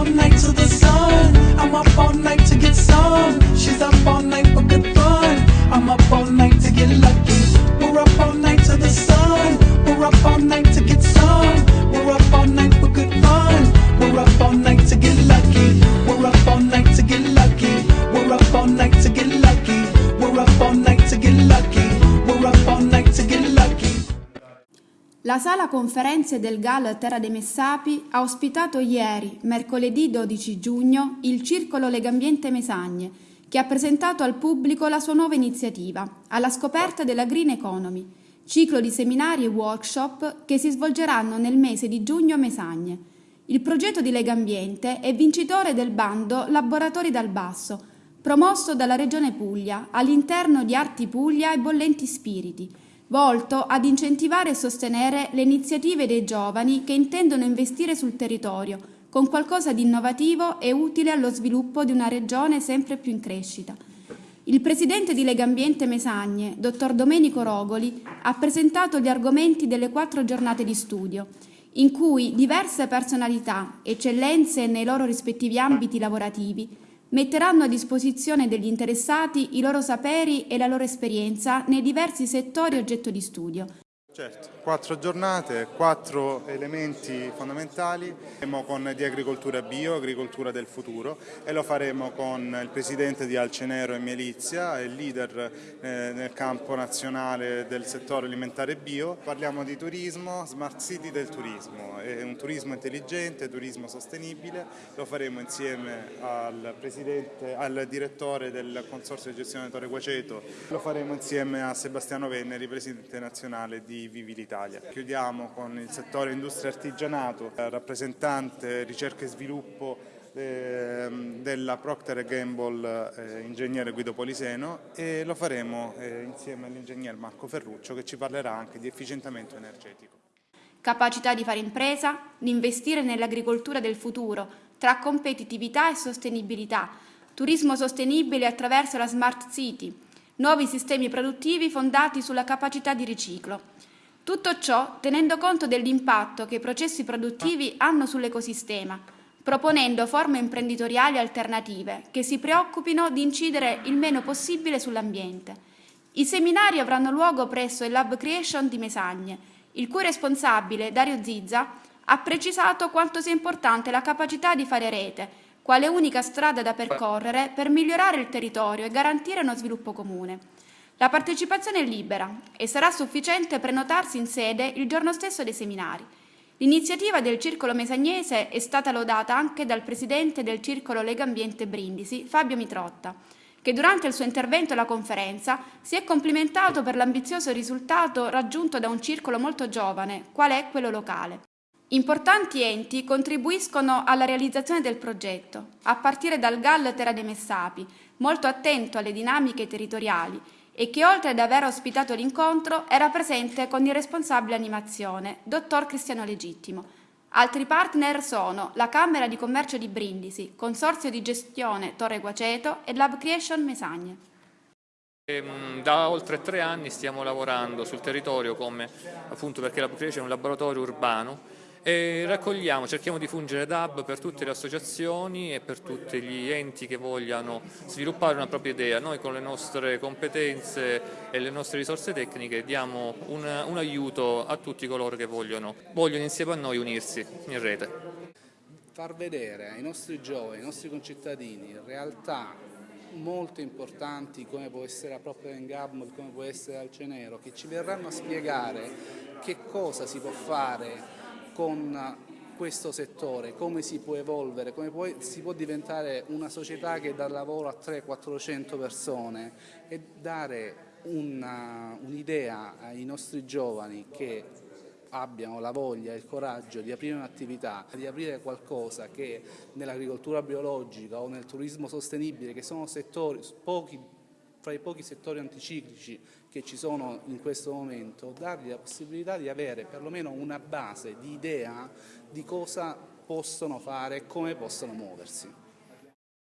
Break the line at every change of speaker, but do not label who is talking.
all night to the sun. I'm up all night
La sala conferenze del GAL Terra dei Messapi ha ospitato ieri, mercoledì 12 giugno, il Circolo Legambiente Mesagne, che ha presentato al pubblico la sua nuova iniziativa, alla scoperta della Green Economy, ciclo di seminari e workshop che si svolgeranno nel mese di giugno a Mesagne. Il progetto di Legambiente è vincitore del bando Laboratori dal Basso, promosso dalla Regione Puglia all'interno di Arti Puglia e Bollenti Spiriti, volto ad incentivare e sostenere le iniziative dei giovani che intendono investire sul territorio con qualcosa di innovativo e utile allo sviluppo di una regione sempre più in crescita. Il presidente di Legambiente Mesagne, dottor Domenico Rogoli, ha presentato gli argomenti delle quattro giornate di studio, in cui diverse personalità, eccellenze nei loro rispettivi ambiti lavorativi, metteranno a disposizione degli interessati i loro saperi e la loro esperienza nei diversi settori oggetto di studio.
Certo, quattro giornate, quattro elementi fondamentali, faremo con di agricoltura bio, agricoltura del futuro e lo faremo con il presidente di Alcenero e Melizia, il leader eh, nel campo nazionale del settore alimentare bio. Parliamo di turismo, smart city del turismo, è un turismo intelligente, turismo sostenibile, lo faremo insieme al, al direttore del Consorzio di gestione Torre Guaceto, lo faremo insieme a Sebastiano Venneri, presidente nazionale di Vivi l'Italia. Chiudiamo con il settore industria artigianato, rappresentante ricerca e sviluppo ehm, della Procter Gamble eh, ingegnere Guido Poliseno e lo faremo eh, insieme all'ingegner Marco Ferruccio che ci parlerà anche di efficientamento energetico.
Capacità di fare impresa, di investire nell'agricoltura del futuro, tra competitività e sostenibilità, turismo sostenibile attraverso la Smart City, nuovi sistemi produttivi fondati sulla capacità di riciclo. Tutto ciò tenendo conto dell'impatto che i processi produttivi hanno sull'ecosistema, proponendo forme imprenditoriali alternative che si preoccupino di incidere il meno possibile sull'ambiente. I seminari avranno luogo presso il Lab Creation di Mesagne, il cui responsabile, Dario Zizza, ha precisato quanto sia importante la capacità di fare rete, quale unica strada da percorrere per migliorare il territorio e garantire uno sviluppo comune. La partecipazione è libera e sarà sufficiente prenotarsi in sede il giorno stesso dei seminari. L'iniziativa del Circolo Mesagnese è stata lodata anche dal presidente del Circolo Lega Ambiente Brindisi, Fabio Mitrotta, che durante il suo intervento alla conferenza si è complimentato per l'ambizioso risultato raggiunto da un circolo molto giovane, qual è quello locale. Importanti enti contribuiscono alla realizzazione del progetto, a partire dal GAL Terra dei Messapi, molto attento alle dinamiche territoriali e che oltre ad aver ospitato l'incontro era presente con il responsabile animazione, dottor Cristiano Legittimo. Altri partner sono la Camera di Commercio di Brindisi, Consorzio di Gestione Torre Guaceto e Lab Creation Mesagne.
Ehm, da oltre tre anni stiamo lavorando sul territorio come appunto perché Lab Creation è un laboratorio urbano e raccogliamo, cerchiamo di fungere da hub per tutte le associazioni e per tutti gli enti che vogliano sviluppare una propria idea. Noi con le nostre competenze e le nostre risorse tecniche diamo un, un aiuto a tutti coloro che vogliono, vogliono insieme a noi unirsi in rete.
Far vedere ai nostri giovani, ai nostri concittadini, realtà molto importanti come può essere la Procter Gamble, come può essere Alcenero, che ci verranno a spiegare che cosa si può fare con questo settore, come si può evolvere, come può, si può diventare una società che dà lavoro a 300-400 persone e dare un'idea un ai nostri giovani che abbiano la voglia e il coraggio di aprire un'attività, di aprire qualcosa che nell'agricoltura biologica o nel turismo sostenibile, che sono settori pochi fra i pochi settori anticiclici che ci sono in questo momento, dargli la possibilità di avere perlomeno una base di idea di cosa possono fare e come possono muoversi.